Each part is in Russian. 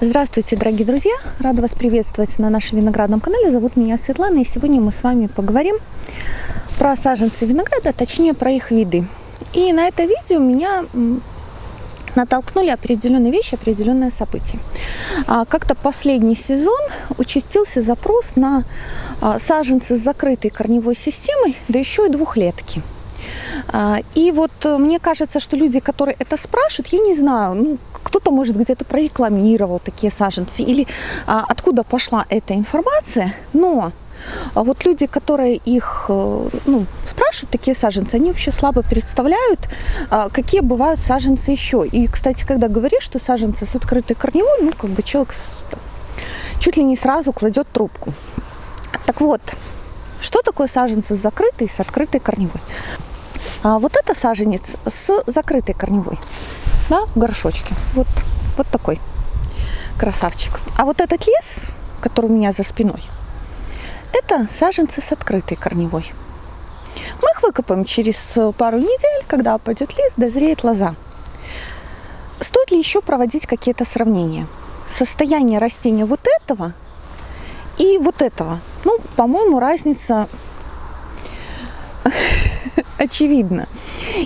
Здравствуйте, дорогие друзья! Рада вас приветствовать на нашем виноградном канале. Зовут меня Светлана, и сегодня мы с вами поговорим про саженцы винограда, точнее про их виды. И на это видео меня натолкнули определенные вещи, определенные события. А, как-то последний сезон участился запрос на а, саженцы с закрытой корневой системой, да еще и двухлетки. А, и вот э, мне кажется, что люди, которые это спрашивают, я не знаю, ну, кто-то, может, где-то прорекламировал такие саженцы, или а, откуда пошла эта информация, но а вот люди, которые их э, ну, спрашивают, такие саженцы, они вообще слабо представляют, а, какие бывают саженцы еще. И, кстати, когда говоришь, что саженцы с открытой корневой, ну, как бы человек чуть ли не сразу кладет трубку. Так вот, что такое саженцы с закрытой и с открытой корневой? А вот это саженец с закрытой корневой, да, в горшочке. Вот, вот такой красавчик. А вот этот лес, который у меня за спиной, это саженцы с открытой корневой. Мы их выкопаем через пару недель, когда упадет лист, дозреет лоза. Стоит ли еще проводить какие-то сравнения? Состояние растения вот этого и вот этого. Ну, по-моему, разница очевидно.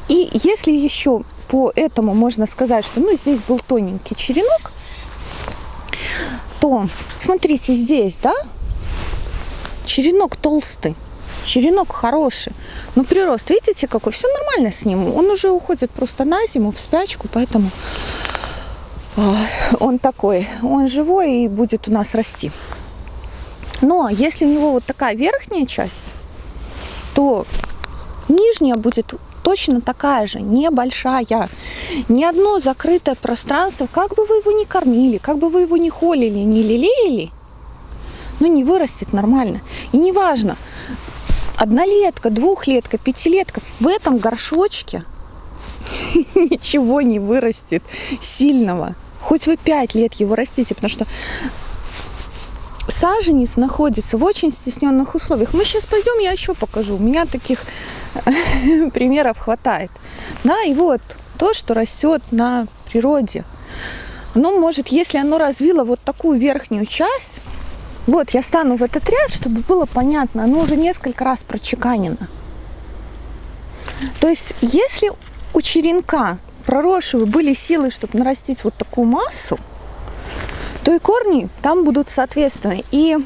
И если еще по этому можно сказать, что ну, здесь был тоненький черенок, то смотрите здесь, да, черенок толстый, черенок хороший. Но прирост, видите, какой? Все нормально с ним. Он уже уходит просто на зиму, в спячку, поэтому а, он такой, он живой и будет у нас расти. Но если у него вот такая верхняя часть, то Нижняя будет точно такая же, небольшая. Ни одно закрытое пространство, как бы вы его ни кормили, как бы вы его ни холили, ни лелеяли, ну не вырастет нормально. И неважно, однолетка, двухлетка, пятилетка, в этом горшочке ничего не вырастет сильного. Хоть вы пять лет его растите, потому что саженец находится в очень стесненных условиях. Мы сейчас пойдем, я еще покажу. У меня таких примеров хватает. Да, и вот то, что растет на природе. Оно может, если оно развило вот такую верхнюю часть, вот я стану в этот ряд, чтобы было понятно, оно уже несколько раз прочеканено. То есть, если у черенка проросшего были силы, чтобы нарастить вот такую массу, то и корни там будут соответственно. И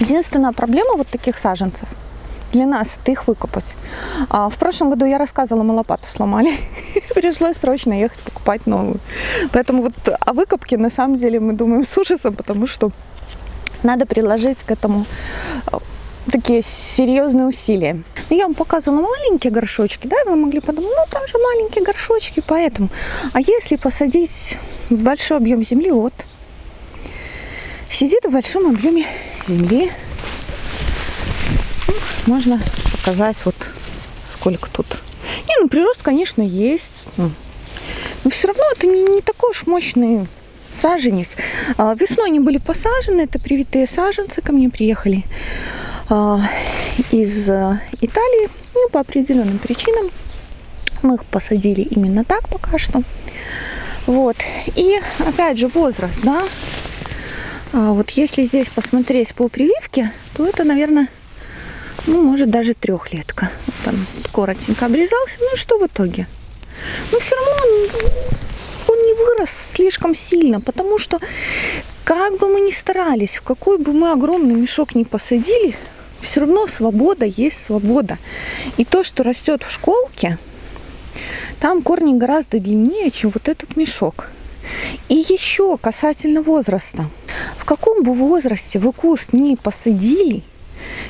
единственная проблема вот таких саженцев для нас это их выкопать. А в прошлом году я рассказывала, мы лопату сломали. Пришлось срочно ехать покупать новую. Поэтому вот о выкопке на самом деле мы думаем с ужасом, потому что надо приложить к этому э, такие серьезные усилия. Я вам показывала маленькие горшочки, да, вы могли подумать, ну там же маленькие горшочки, поэтому. А если посадить в большой объем земли, вот, сидит в большом объеме земли. Можно показать вот сколько тут. Не, ну прирост, конечно, есть. Ну, но все равно это не, не такой уж мощный саженец. А, весной они были посажены, это привитые саженцы ко мне приехали а, из а, Италии. Ну, по определенным причинам мы их посадили именно так пока что. Вот. И опять же возраст, да, а вот если здесь посмотреть по прививке, то это, наверное, ну, может, даже трехлетка. Там коротенько обрезался. Ну и что в итоге? Но все равно он, он не вырос слишком сильно, потому что как бы мы ни старались, в какой бы мы огромный мешок ни посадили, все равно свобода есть свобода. И то, что растет в школке, там корни гораздо длиннее, чем вот этот мешок. И еще касательно возраста. В каком бы возрасте вы куст не посадили,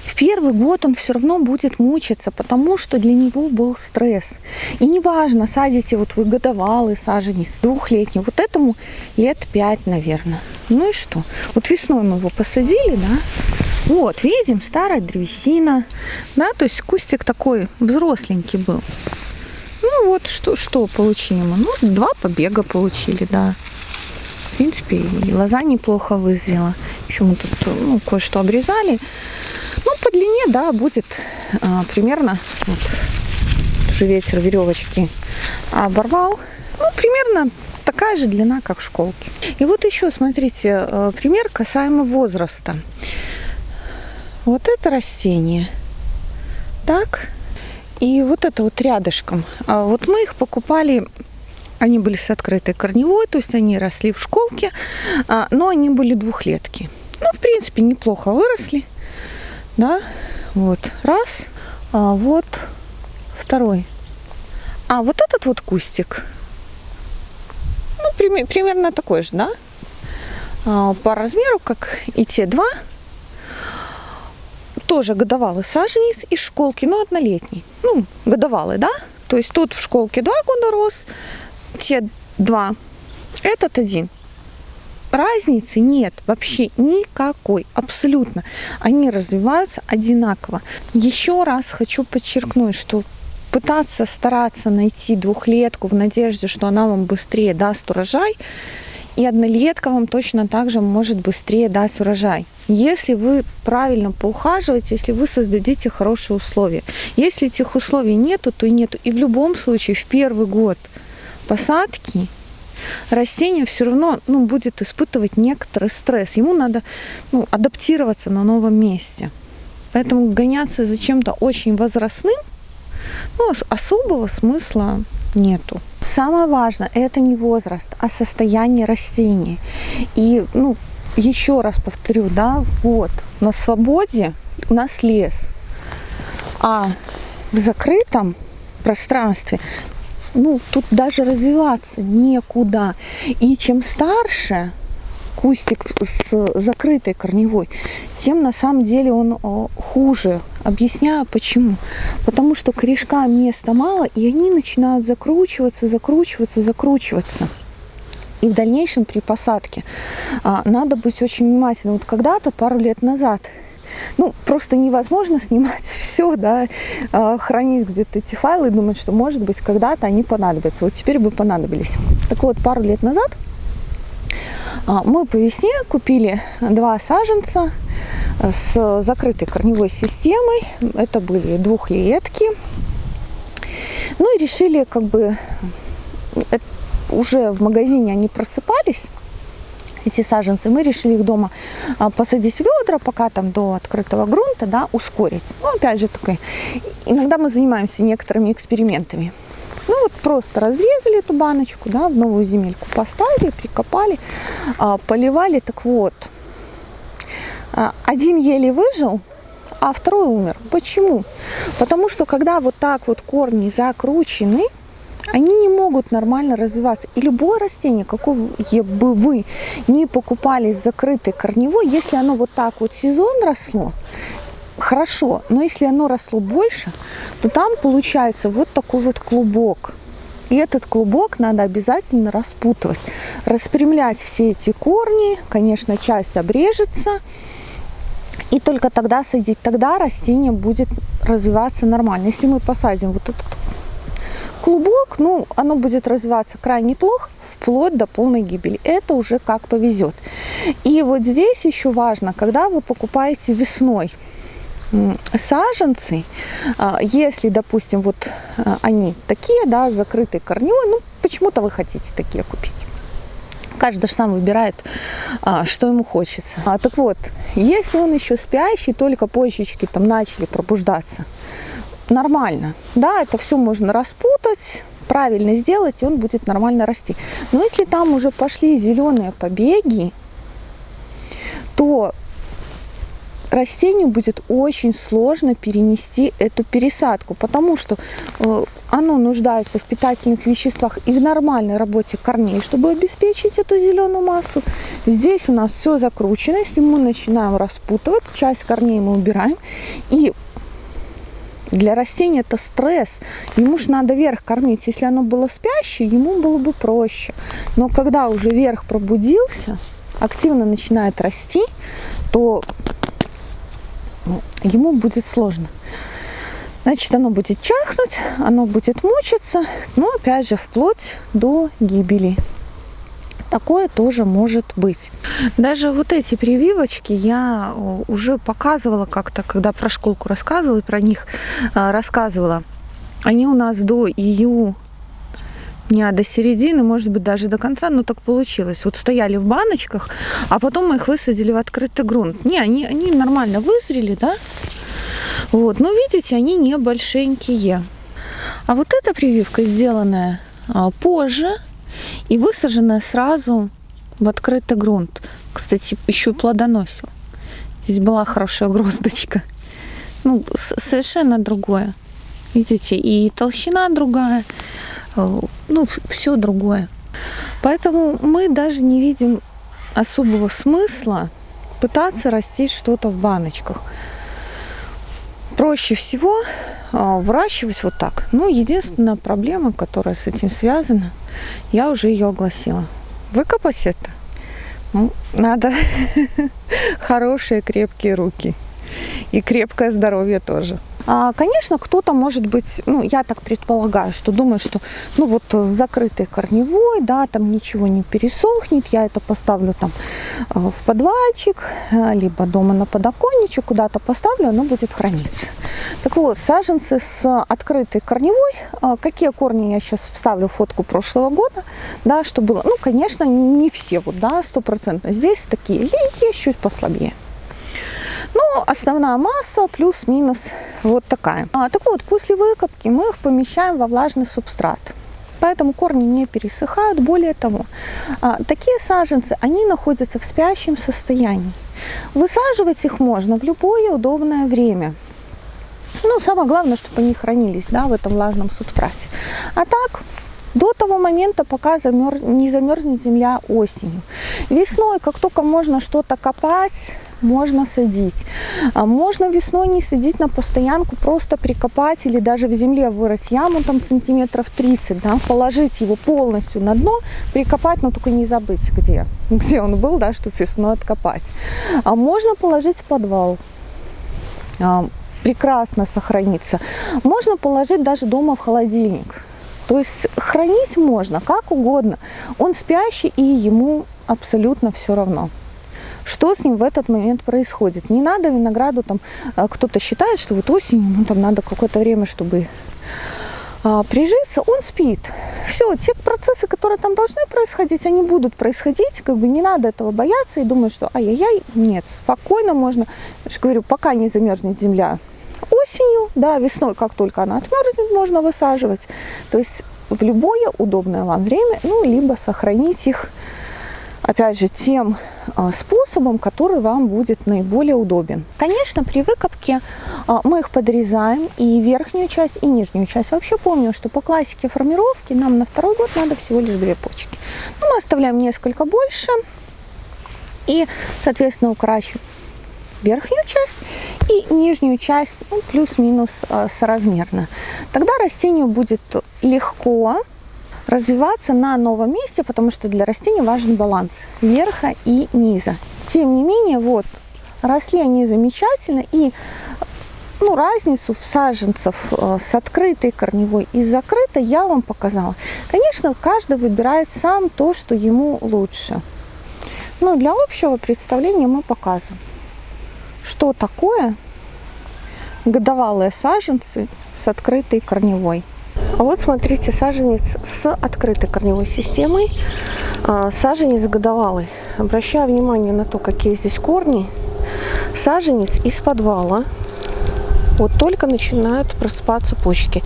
в первый год он все равно будет мучиться, потому что для него был стресс. И неважно, садите вот вы годовалый саженец, двухлетний, вот этому лет пять, наверное. Ну и что? Вот весной мы его посадили, да? Вот, видим, старая древесина, да, то есть кустик такой взросленький был. Ну вот, что, что получили мы? Ну, два побега получили, да. В принципе, и лоза неплохо вызрела. Еще мы тут ну, кое-что обрезали. Длине, да, будет а, примерно, вот, уже ветер веревочки оборвал. Ну, примерно такая же длина, как в школке. И вот еще, смотрите, э, пример касаемо возраста. Вот это растение. Так. И вот это вот рядышком. А вот мы их покупали они были с открытой корневой, то есть они росли в школке, а, но они были двухлетки. Ну, в принципе, неплохо выросли. Да, вот, раз. А вот второй. А вот этот вот кустик, ну, примерно такой же, да? А, по размеру, как и те два. Тоже годовалый саженец из школки, но однолетний. Ну, годовалый, да? То есть тут в школке два года рос, те два, этот один. Разницы нет вообще никакой, абсолютно. Они развиваются одинаково. Еще раз хочу подчеркнуть, что пытаться стараться найти двухлетку в надежде, что она вам быстрее даст урожай, и однолетка вам точно так же может быстрее дать урожай. Если вы правильно поухаживаете, если вы создадите хорошие условия. Если этих условий нету, то и нету. И в любом случае в первый год – посадки растение все равно ну, будет испытывать некоторый стресс. Ему надо ну, адаптироваться на новом месте. Поэтому гоняться за чем-то очень возрастным ну, особого смысла нету. Самое важное это не возраст, а состояние растения. И ну, еще раз повторю, да, вот на свободе у нас лес, а в закрытом пространстве ну, тут даже развиваться некуда. И чем старше кустик с закрытой корневой, тем на самом деле он хуже. Объясняю почему. Потому что корешкам места мало, и они начинают закручиваться, закручиваться, закручиваться. И в дальнейшем при посадке а, надо быть очень внимательным. Вот когда-то, пару лет назад, ну, просто невозможно снимать все, да, а, хранить где-то эти файлы и думать, что, может быть, когда-то они понадобятся. Вот теперь бы понадобились. Так вот, пару лет назад а, мы по весне купили два саженца с закрытой корневой системой. Это были двухлетки. Ну и решили как бы э, уже в магазине они просыпались эти саженцы, мы решили их дома а, посадить в ведра, пока там до открытого грунта, да, ускорить. Ну, опять же, такой, иногда мы занимаемся некоторыми экспериментами. Ну, вот просто разрезали эту баночку, да, в новую земельку поставили, прикопали, а, поливали. Так вот, а, один еле выжил, а второй умер. Почему? Потому что когда вот так вот корни закручены, они не могут нормально развиваться. И любое растение, какое бы вы не покупали закрытой корневой, если оно вот так вот сезон росло, хорошо, но если оно росло больше, то там получается вот такой вот клубок. И этот клубок надо обязательно распутывать, распрямлять все эти корни, конечно, часть обрежется, и только тогда садить, тогда растение будет развиваться нормально. Если мы посадим вот этот клубок, ну, оно будет развиваться крайне плохо, вплоть до полной гибели. Это уже как повезет. И вот здесь еще важно, когда вы покупаете весной саженцы, а, если, допустим, вот а, они такие, да, закрытые корневой, ну, почему-то вы хотите такие купить. Каждый же сам выбирает, а, что ему хочется. Так вот, если он еще спящий, только почечки там начали пробуждаться, нормально. Да, это все можно распутать, правильно сделать, и он будет нормально расти. Но если там уже пошли зеленые побеги, то растению будет очень сложно перенести эту пересадку, потому что э, оно нуждается в питательных веществах и в нормальной работе корней, чтобы обеспечить эту зеленую массу. Здесь у нас все закручено, если мы начинаем распутывать, часть корней мы убираем, и для растения это стресс. Ему же надо верх кормить. Если оно было спящее, ему было бы проще. Но когда уже верх пробудился, активно начинает расти, то ему будет сложно. Значит, оно будет чахнуть, оно будет мучиться, но опять же вплоть до гибели. Такое тоже может быть. Даже вот эти прививочки я уже показывала как-то, когда про школку рассказывала и про них а, рассказывала. Они у нас до ию дня до середины, может быть, даже до конца, но так получилось. Вот стояли в баночках, а потом мы их высадили в открытый грунт. Не, они, они нормально вызрели, да? Вот, но видите, они не большенькие. А вот эта прививка сделанная а, позже и высаженная сразу в открытый грунт. Кстати, еще и плодоносил. Здесь была хорошая гроздочка. Ну, совершенно другое. Видите, и толщина другая, э, ну, все другое. Поэтому мы даже не видим особого смысла пытаться растить что-то в баночках. Проще всего э, выращивать вот так. Ну, единственная проблема, которая с этим связана, я уже ее огласила. Выкопать это надо хорошие крепкие руки и крепкое здоровье тоже. А, конечно, кто-то, может быть, ну, я так предполагаю, что думает, что, ну, вот закрытый корневой, да, там ничего не пересохнет, я это поставлю там а, в подвальчик, а, либо дома на подоконничек, куда-то поставлю, оно будет храниться. Так вот, саженцы с открытой корневой, какие корни я сейчас вставлю фотку прошлого года, да, что было, ну, конечно, не все вот, да, стопроцентно, здесь такие, есть чуть послабее. Ну, основная масса плюс-минус вот такая. А, так вот, после выкопки мы их помещаем во влажный субстрат. Поэтому корни не пересыхают. Более того, а, такие саженцы, они находятся в спящем состоянии. Высаживать их можно в любое удобное время. Ну, самое главное, чтобы они хранились да, в этом влажном субстрате. А так, до того момента, пока замер... не замерзнет земля осенью. Весной, как только можно что-то копать, можно садить. А можно весной не садить на постоянку, просто прикопать или даже в земле вырыть яму там сантиметров 30, да, положить его полностью на дно, прикопать, но только не забыть, где, где он был, да, чтобы весной откопать. А можно положить в подвал а, прекрасно сохранится. Можно положить даже дома в холодильник. То есть хранить можно как угодно. Он спящий и ему абсолютно все равно что с ним в этот момент происходит. Не надо винограду, там э, кто-то считает, что вот осенью, ну там надо какое-то время, чтобы а, прижиться, он спит. Все, те процессы, которые там должны происходить, они будут происходить, как бы не надо этого бояться и думать, что ай-яй-яй, нет, спокойно можно, я же говорю, пока не замерзнет земля осенью, да, весной, как только она отмерзнет, можно высаживать. То есть в любое удобное вам время, ну, либо сохранить их опять же, тем а, способом, который вам будет наиболее удобен. Конечно, при выкопке а, мы их подрезаем и верхнюю часть, и нижнюю часть. Вообще помню, что по классике формировки нам на второй год надо всего лишь две почки. Но ну, мы оставляем несколько больше и, соответственно, укорачиваем верхнюю часть и нижнюю часть ну, плюс-минус э, соразмерно. Тогда растению будет легко развиваться на новом месте, потому что для растения важен баланс верха и низа. Тем не менее, вот, росли они замечательно, и ну, разницу в саженцев э, с открытой корневой и закрытой я вам показала. Конечно, каждый выбирает сам то, что ему лучше. Но для общего представления мы показываем, что такое годовалые саженцы с открытой корневой. А вот смотрите, саженец с открытой корневой системой, а, саженец годовалый. Обращаю внимание на то, какие здесь корни. Саженец из подвала. Вот только начинают просыпаться почки.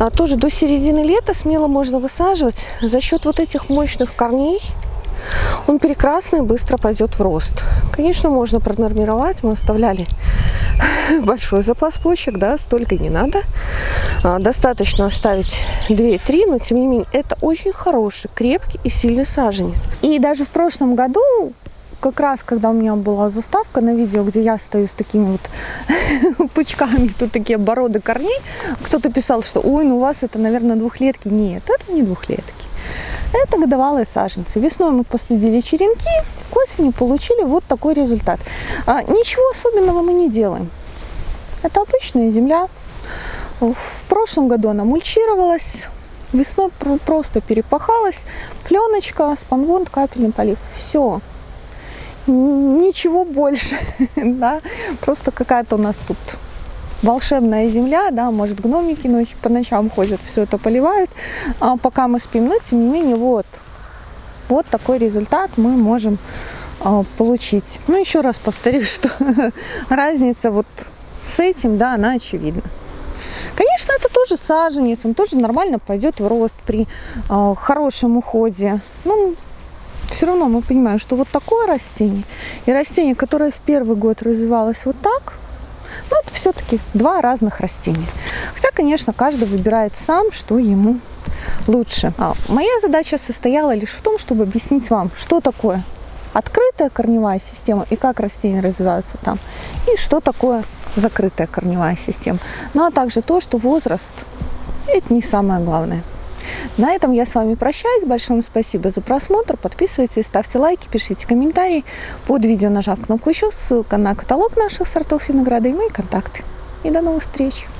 А тоже до середины лета смело можно высаживать. За счет вот этих мощных корней он прекрасно и быстро пойдет в рост. Конечно, можно пронормировать. Мы оставляли большой запас почек, да, столько не надо. А, достаточно оставить 2-3, но тем не менее это очень хороший, крепкий и сильный саженец. И даже в прошлом году как раз, когда у меня была заставка на видео, где я стою с такими вот пучками, тут такие бороды корней, кто-то писал, что ой, ну у вас это, наверное, двухлетки. Нет, это не двухлетки. Это годовалые саженцы. Весной мы посадили черенки, к осени получили вот такой результат. А, ничего особенного мы не делаем. Это обычная земля. В прошлом году она мульчировалась, весной просто перепахалась, пленочка, спанвонд, капельный полив. Все. Ничего больше. да? Просто какая-то у нас тут волшебная земля, да, может гномики ночью по ночам ходят, все это поливают, а пока мы спим, но тем не менее вот, вот такой результат мы можем а, получить. Ну еще раз повторюсь, что разница вот с этим, да, она очевидна. Конечно, это тоже саженец, он тоже нормально пойдет в рост при э, хорошем уходе. Ну, все равно мы понимаем, что вот такое растение и растение, которое в первый год развивалось вот так, ну, это все-таки два разных растения. Хотя, конечно, каждый выбирает сам, что ему лучше. А моя задача состояла лишь в том, чтобы объяснить вам, что такое открытая корневая система и как растения развиваются там, и что такое закрытая корневая система. Ну а также то, что возраст – это не самое главное. На этом я с вами прощаюсь. Большое спасибо за просмотр. Подписывайтесь, ставьте лайки, пишите комментарии. Под видео нажав кнопку «Еще» ссылка на каталог наших сортов винограда и мои контакты. И до новых встреч!